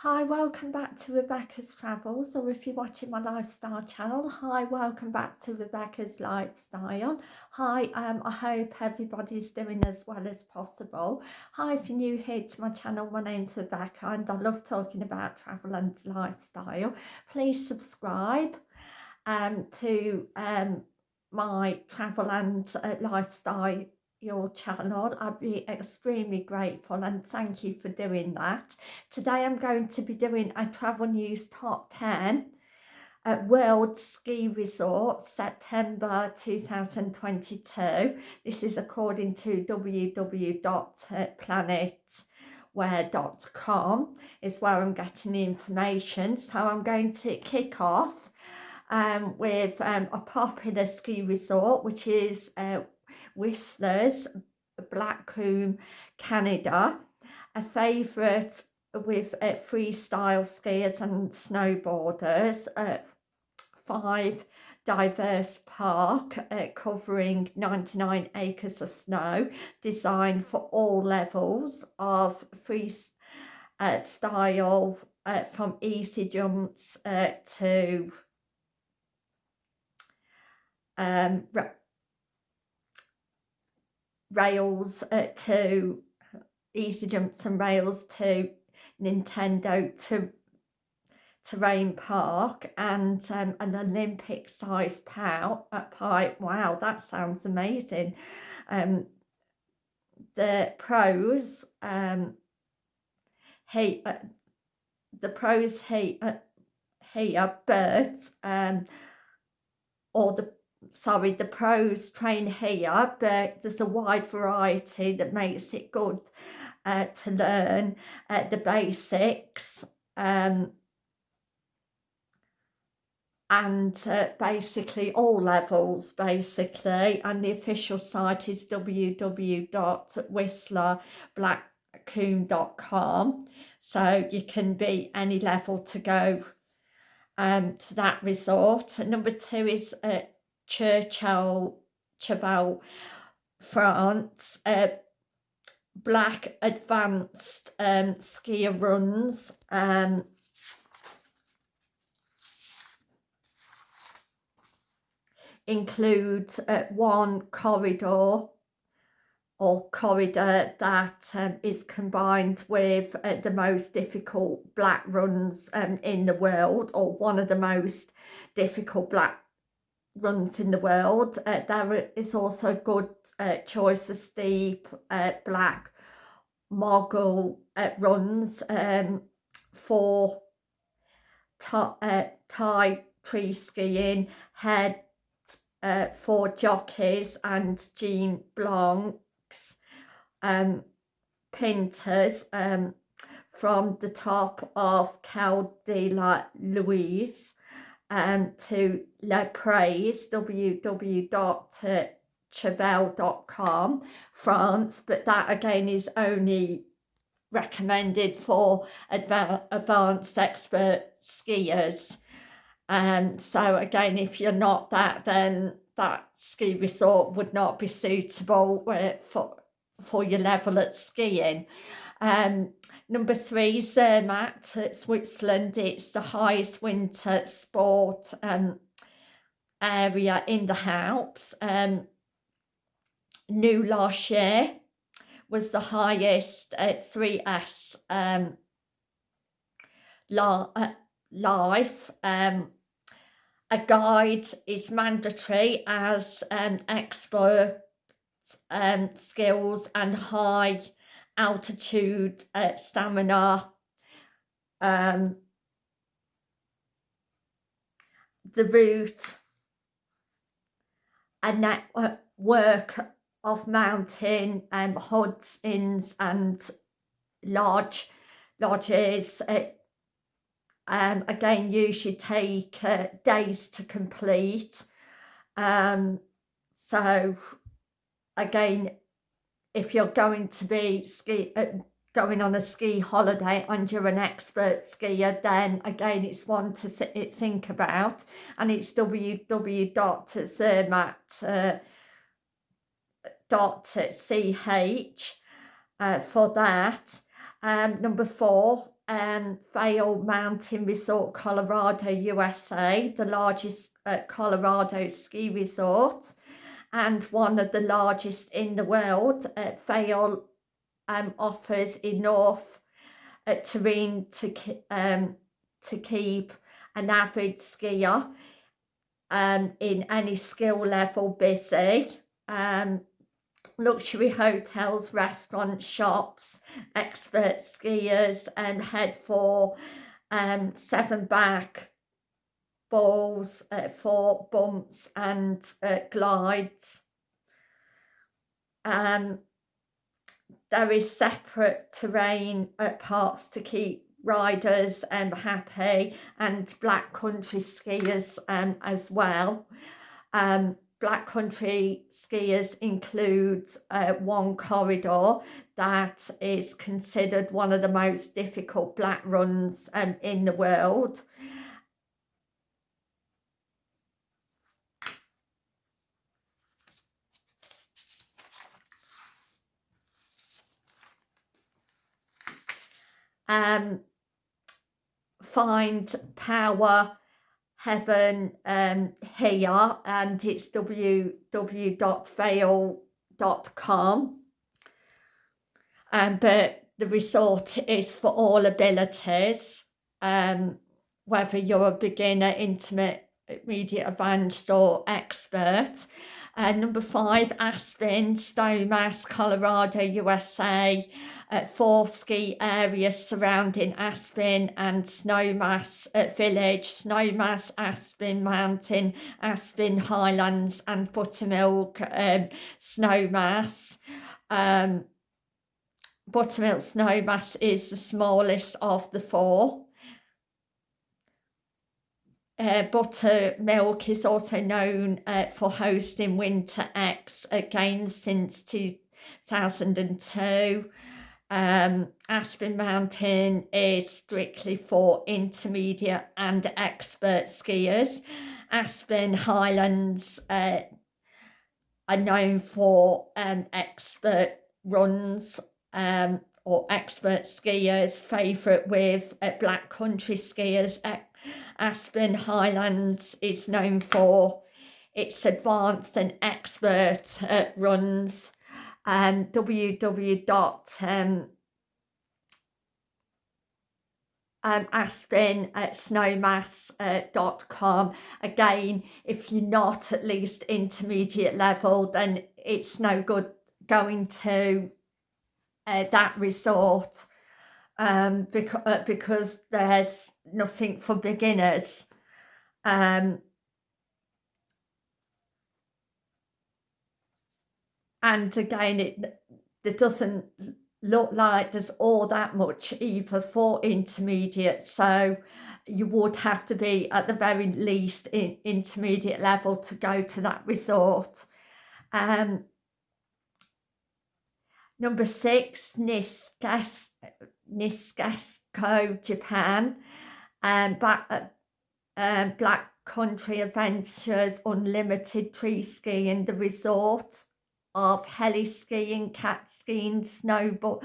Hi, welcome back to Rebecca's Travels, or if you're watching my lifestyle channel, hi, welcome back to Rebecca's Lifestyle. Hi, um, I hope everybody's doing as well as possible. Hi, if you're new here to my channel, my name's Rebecca and I love talking about travel and lifestyle. Please subscribe um, to um, my travel and uh, lifestyle your channel. I'd be extremely grateful and thank you for doing that. Today I'm going to be doing a travel news top 10 at World Ski Resort September 2022. This is according to www.planetware.com is where I'm getting the information. So I'm going to kick off um, with um, a popular ski resort which is uh, Whistler's Blackcomb, Canada, a favourite with uh, freestyle skiers and snowboarders, uh, five diverse park uh, covering 99 acres of snow, designed for all levels of free uh, style uh, from easy jumps uh, to um, rails uh, to easy jumps and rails to Nintendo to terrain park and um, an Olympic sized pow, uh, pipe. Wow, that sounds amazing. Um, the pros, um, he, uh, the pros he, uh, here, birds, um, or the sorry, the pros train here, but there's a wide variety that makes it good uh, to learn uh, the basics um, and uh, basically all levels basically and the official site is www.whistlerblackcomb.com so you can be any level to go um, to that resort. Number two is uh, Churchill, Cheval, France, uh, black advanced um, skier runs. Um, includes uh, one corridor or corridor that um, is combined with uh, the most difficult black runs um, in the world or one of the most difficult black runs in the world. Uh, there is also good uh, choice of steep uh, black mogul uh, runs um, for uh, Thai tree skiing, head uh, for jockeys and Jean Blanc's um, pinters um, from the top of Cal de la Louise um, to Le Praise, www.cheval.com, France, but that again is only recommended for adva advanced expert skiers. And um, so again, if you're not that, then that ski resort would not be suitable uh, for, for your level at skiing. Um, number three, Zermatt at Switzerland. It's the highest winter sport um, area in the Alps. Um, New last year was the highest at 3S um, la uh, life. Um, a guide is mandatory as an expert um, skills and high altitude, uh, stamina, um, the route, a network of mountain um, huts, inns and large lodges. Uh, um, again, usually take uh, days to complete. Um, so again, if you're going to be ski uh, going on a ski holiday and you're an expert skier then again it's one to think about. And it's www.zermatt.ch uh, for that. Um, number four um, Vail Mountain Resort, Colorado, USA, the largest uh, Colorado ski resort and one of the largest in the world. Uh, Vail um, offers enough uh, terrain to, um, to keep an average skier um, in any skill level busy. Um, luxury hotels, restaurants, shops, expert skiers and head for um, seven back balls uh, for bumps and uh, glides. Um, there is separate terrain at parts to keep riders um, happy and black country skiers um, as well. Um, black country skiers include uh, one corridor that is considered one of the most difficult black runs um, in the world. Um, find power heaven um, here and it's www.vail.com um, but the resort is for all abilities um, whether you're a beginner, intimate, immediate advanced or expert. Uh, number five, Aspen, Snowmass, Colorado, USA uh, four ski areas surrounding Aspen and Snowmass uh, Village, Snowmass, Aspen Mountain, Aspen Highlands and Buttermilk um, Snowmass. Um, Buttermilk Snowmass is the smallest of the four. Uh, buttermilk is also known uh, for hosting Winter X Games since 2002. Um, Aspen Mountain is strictly for intermediate and expert skiers. Aspen Highlands uh, are known for um, expert runs um, or expert skiers, favourite with uh, black country skiers. Aspen Highlands is known for its advanced and expert uh, runs um, www. Um, um, aspen at snowmass.com. Uh, Again, if you're not at least intermediate level, then it's no good going to uh, that resort um, because, uh, because there's nothing for beginners. Um, and again it, it doesn't look like there's all that much either for intermediate so you would have to be at the very least in intermediate level to go to that resort um number six Niskas, Niskasko Japan um, but, uh, um, Black Country Adventures Unlimited Tree Skiing the resort of heli skiing, cat skiing, snowboard,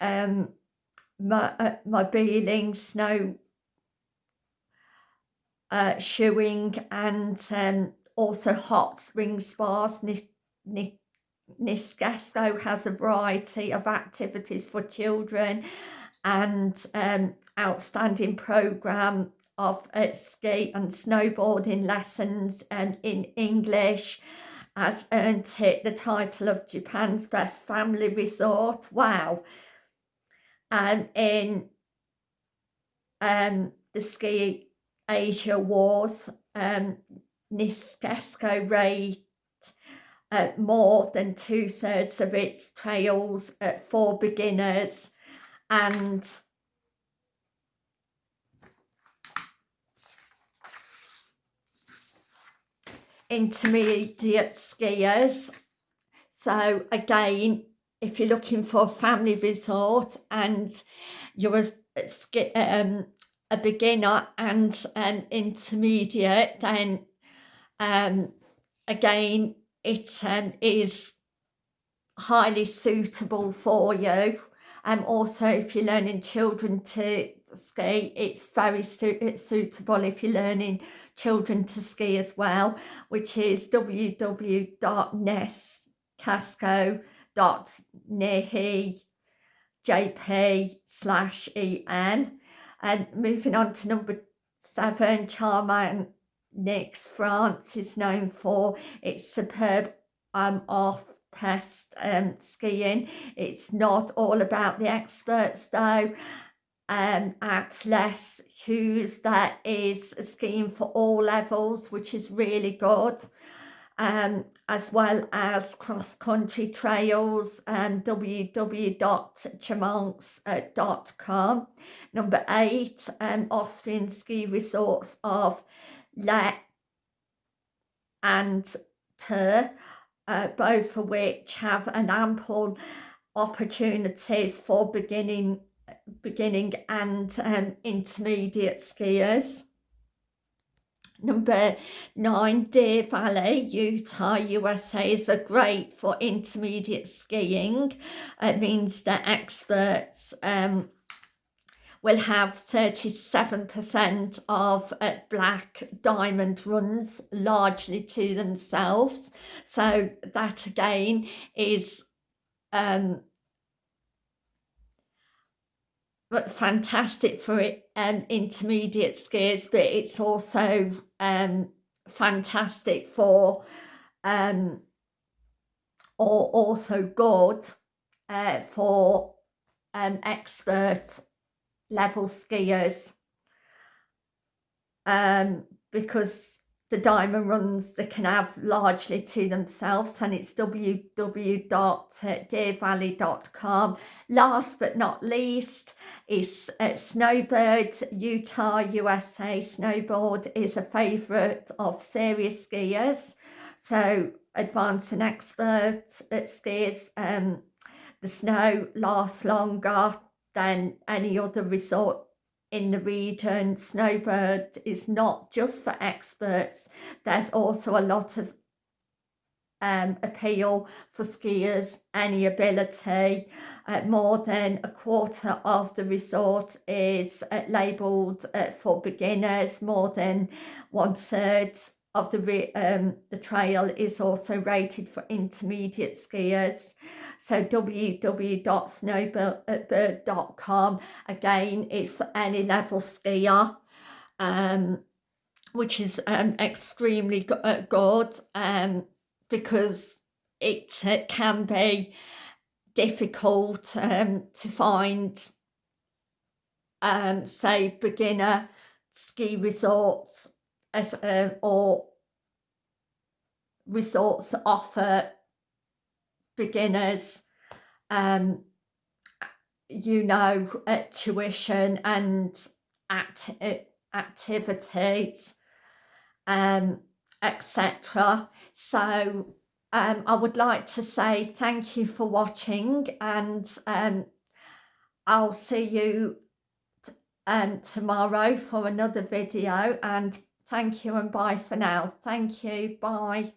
um, my, uh, snow uh, shoeing and um, also hot spring spas. Niskasko has a variety of activities for children and um, outstanding program of uh, ski and snowboarding lessons and um, in English has earned it the title of Japan's best family resort. Wow. And in um, the Ski Asia Awards, um, Niskasko rate more than two thirds of its trails for beginners and intermediate skiers. So again, if you're looking for a family resort and you're a, um, a beginner and an intermediate, then um, again, it um, is highly suitable for you. And um, also if you're learning children to ski, it's very su it's suitable if you're learning children to ski as well, which is www.nescasco.nehi.jp slash en. And moving on to number seven, Charmant Nix, France is known for its superb um, off past um, skiing. It's not all about the experts though. Um, at Les Hughes that is skiing for all levels, which is really good. Um, as well as cross-country trails and www.chamonks.com. Number eight, um, Austrian ski resorts of Le and Ter uh, both of which have an ample opportunities for beginning beginning and um, intermediate skiers. Number nine, Deer Valley, Utah, USA is a great for intermediate skiing. It means that experts um, will have 37% of uh, black diamond runs largely to themselves. So that again is um, fantastic for it, um, intermediate skiers, but it's also um, fantastic for um, or also good uh, for um, experts level skiers um, because the diamond runs they can have largely to themselves and it's www.deervalley.com last but not least is uh, snowbird utah usa snowboard is a favorite of serious skiers so advanced and expert at skiers um the snow lasts longer than any other resort in the region. Snowbird is not just for experts. There's also a lot of um, appeal for skiers, any ability. Uh, more than a quarter of the resort is uh, labelled uh, for beginners, more than one third of the um, the trail is also rated for intermediate skiers. So www.snowbird.com again it's for any level skier, um, which is um, extremely uh, good um, because it uh, can be difficult um, to find um, say beginner ski resorts as uh, or resorts offer beginners um you know tuition and act activities um etc so um i would like to say thank you for watching and um i'll see you um tomorrow for another video and Thank you and bye for now. Thank you. Bye.